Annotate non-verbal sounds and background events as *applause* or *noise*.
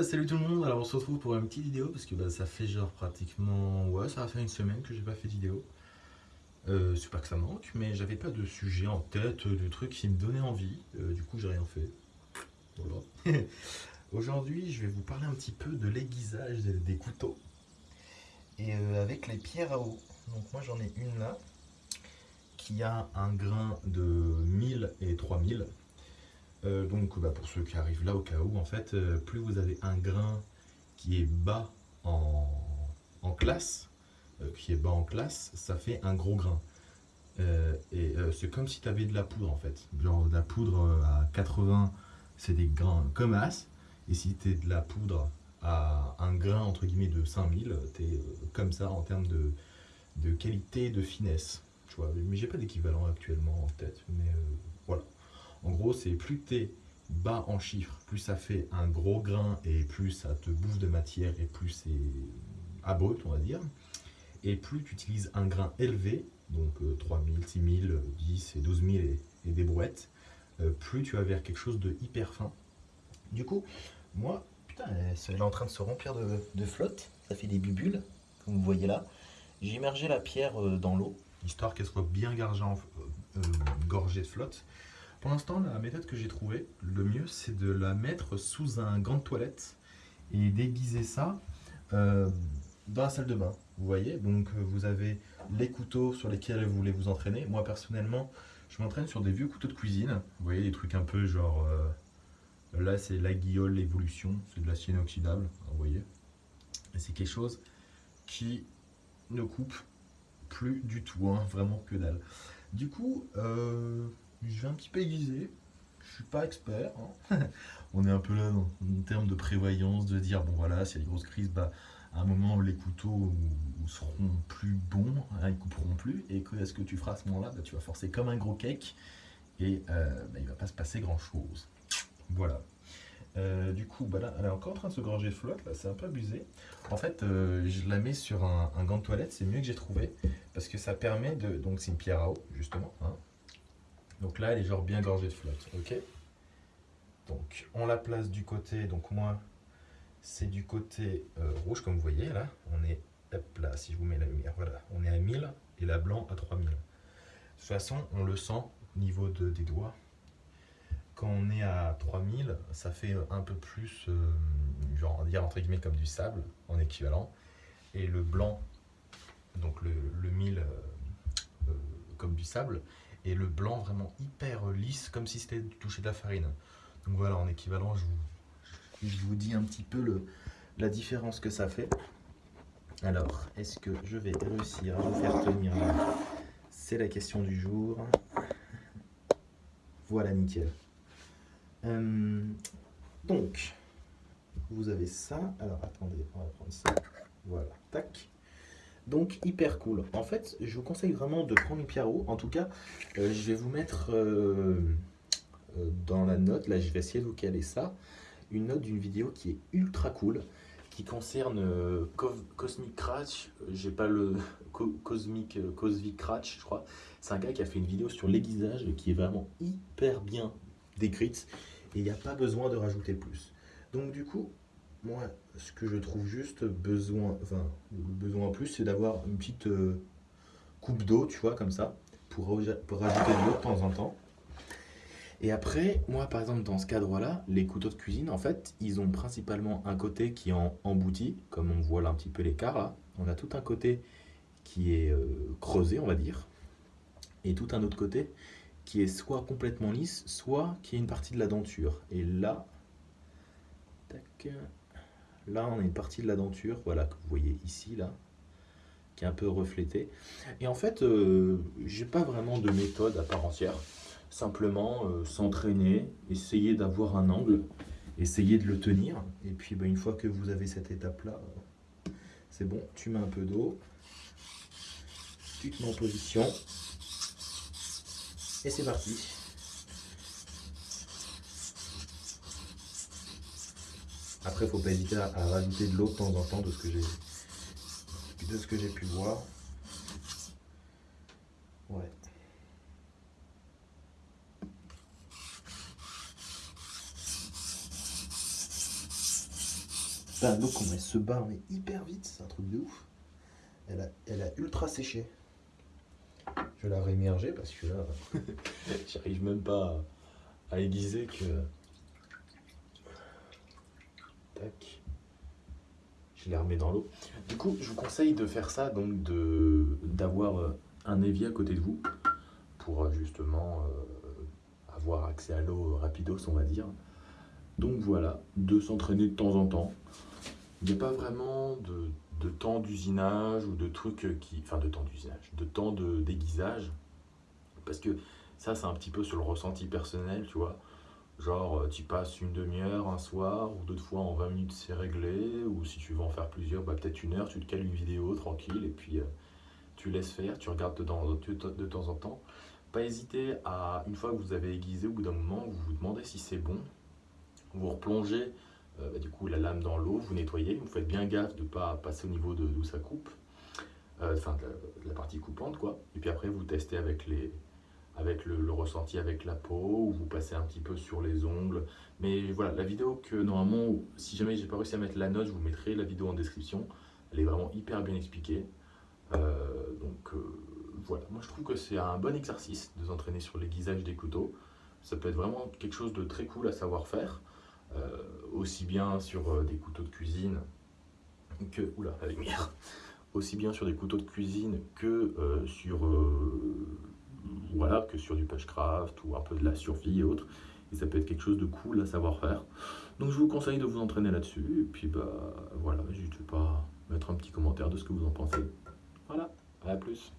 salut tout le monde, alors on se retrouve pour une petite vidéo parce que bah, ça fait genre pratiquement, ouais ça va faire une semaine que j'ai pas fait de vidéo euh, C'est pas que ça manque, mais j'avais pas de sujet en tête, de truc qui me donnait envie, euh, du coup j'ai rien fait. Voilà. *laughs* Aujourd'hui je vais vous parler un petit peu de l'aiguisage des, des couteaux et euh, avec les pierres à eau. Donc moi j'en ai une là qui a un grain de 1000 et 3000 euh, donc bah, pour ceux qui arrivent là au cas où, en fait, euh, plus vous avez un grain qui est bas en, en classe, euh, ça fait un gros grain. et c'est comme si tu avais de la poudre en fait. Genre de la poudre à 80, c'est des grains comme as. Et si tu es de la poudre à un grain entre guillemets de 5000, tu es comme ça en termes de, de qualité, de finesse. Tu vois, mais j'ai pas d'équivalent actuellement en tête. Mais voilà. En gros, c'est plus tu es bas en chiffres, plus ça fait un gros grain et plus ça te bouffe de matière et plus c'est abrupt, on va dire. Et plus tu utilises un grain élevé, donc 3000, 6000, 10 et 12000 et, des brouettes, euh, plus tu vas vers quelque chose de hyper fin. Du coup, moi, putain, elle est en train de se remplir de, flotte, ça fait des bulles, comme vous voyez là. J'ai immergé la pierre euh, dans l'eau, histoire qu'elle soit bien gorgée, en, euh, gorgée de flotte. Pour l'instant, la méthode que j'ai trouvée, le mieux, c'est de la mettre sous un gant de toilette et d'aiguiser ça euh, dans la salle de bain. Vous voyez, donc euh, vous avez les couteaux sur lesquels vous voulez vous entraîner. Moi, personnellement, je m'entraîne sur des vieux couteaux de cuisine. Vous voyez, des trucs un peu genre... Euh, là, c'est la guillole l'évolution, c'est de l'acier inoxydable, vous voyez. Et c'est quelque chose qui ne coupe plus du tout, hein, vraiment que dalle. Du coup, euh, je vais un petit peu aiguiser. Je suis pas expert. Hein. *laughs* On est un peu là dans, en termes de prévoyance, de dire bon voilà, s'il y a des grosses crises, bah, à un moment les couteaux seront plus bons, hein, ils couperont plus. Et que est-ce que tu feras à ce moment-là bah, Tu vas forcer comme un gros cake et euh, bah, il va pas se passer grand chose. Voilà. Euh, du coup, elle est encore en train de se gorger de flotte, là, c'est un peu abusé. En fait, euh, je la mets sur un, un gant de toilette, c'est mieux que j'ai trouvé, parce que ça permet de... Donc c'est une pierre à eau, justement, hein, donc là, elle est genre bien gorgée de flotte, ok Donc, on la place du côté, donc moi, c'est du côté euh, rouge, comme vous voyez, là. On est, hop là, si je vous mets la lumière, voilà. On est à 1000 et la blanc à 3000. De toute façon, on le sent au niveau de, des doigts. Quand on est à 3000, ça fait un peu plus, euh, genre, on va dire entre guillemets comme du sable, en équivalent. Et le blanc, donc le, le 1000 euh, euh, comme du sable, et le blanc vraiment hyper lisse, comme si c'était touché de la farine. Donc voilà, en équivalent, je vous, dis un petit peu la différence que ça fait. Alors, est-ce que je vais réussir à vous faire tenir C'est la question du jour. Voilà, nickel. Euh, donc, vous avez ça. Alors, attendez, on va prendre ça. Voilà, tac. Donc hyper cool. En fait, je vous conseille vraiment de prendre une. En tout cas, euh, je vais vous mettre euh, euh, dans la note, là je vais essayer de vous caler ça, une note d'une vidéo qui est ultra cool, qui concerne Cosmic Crash, j'ai pas le *laughs* Co Cosmic, Cosmic Crash je crois. C'est un gars qui a fait une vidéo sur l'aiguisage qui est vraiment hyper bien décrite et il n'y a pas besoin de rajouter plus. Donc du coup, moi, ce que je trouve juste besoin, enfin, besoin en plus, c'est d'avoir une petite euh, coupe d'eau, tu vois, comme ça, pour, rajouter de l'eau de temps en temps. Et après, moi, par exemple, dans ce cadre-là, les couteaux de cuisine, en fait, ils ont principalement un côté qui est embouti, comme on voit là un petit peu l'écart, là. On a tout un côté qui est euh, creusé, on va dire, et tout un autre côté qui est soit complètement lisse, soit qui est une partie de la denture. Et là, tac, Là, on a une partie de la denture, voilà, que vous voyez ici, là, qui est un peu reflétée. Et en fait, euh, j'ai pas vraiment de méthode à part entière. Simplement euh, s'entraîner, essayer d'avoir un angle, essayer de le tenir. Et puis, bah, une fois que vous avez cette étape-là, c'est bon, tu mets un peu d'eau, tu te mets en position, et c'est parti. Après, il faut pas hésiter à, à, rajouter de l'eau de temps en temps de ce que j'ai de ce que j'ai pu voir. Ouais. Bah, l'eau, comment elle se bat, mais hyper vite, c'est un truc de ouf. Elle a, elle a ultra séché. Je vais la rémerger parce que là, *laughs* J'arrive même pas à aiguiser que. Tac. Je les remets dans l'eau. Du coup, je vous conseille de faire ça, donc d'avoir euh, un évier à côté de vous pour euh, justement euh, avoir accès à l'eau rapidos, on va dire. Donc voilà, de s'entraîner de temps en temps. Il n'y a pas vraiment de, de temps d'usinage ou de trucs qui. Enfin, de temps d'usinage, de temps de déguisage. Parce que ça, c'est un petit peu sur le ressenti personnel, tu vois. Genre, euh, tu passes une demi-heure un soir, ou d'autres fois en 20 minutes c'est réglé, ou si tu veux en faire plusieurs, bah, peut-être une heure, tu te cales une vidéo tranquille, et puis euh, tu laisses faire, tu regardes de temps, en temps. Pas hésiter à, une fois que vous avez aiguisé, au bout d'un moment, vous vous demandez si c'est bon, vous replongez euh, bah, du coup la lame dans l'eau, vous nettoyez, vous faites bien gaffe de ne pas passer au niveau d'où ça coupe, enfin de, de la partie coupante quoi, et puis après vous testez avec les, avec le, ressenti avec la peau, ou vous passez un petit peu sur les ongles. Mais voilà, la vidéo que normalement, si jamais j'ai pas réussi à mettre la note, je vous mettrai la vidéo en description. Elle est vraiment hyper bien expliquée. Euh, donc euh, voilà, moi je trouve que c'est un bon exercice de s'entraîner sur l'aiguisage des couteaux. Ça peut être vraiment quelque chose de très cool à savoir faire, euh, aussi bien sur des couteaux de cuisine que oula la lumière, aussi bien sur des couteaux de cuisine que sur voilà, que sur du pushcraft ou un peu de la survie et autres. Et ça peut être quelque chose de cool à savoir faire. Donc je vous conseille de vous entraîner là-dessus. Et puis bah voilà, n'hésitez pas à mettre un petit commentaire de ce que vous en pensez. Voilà, à plus.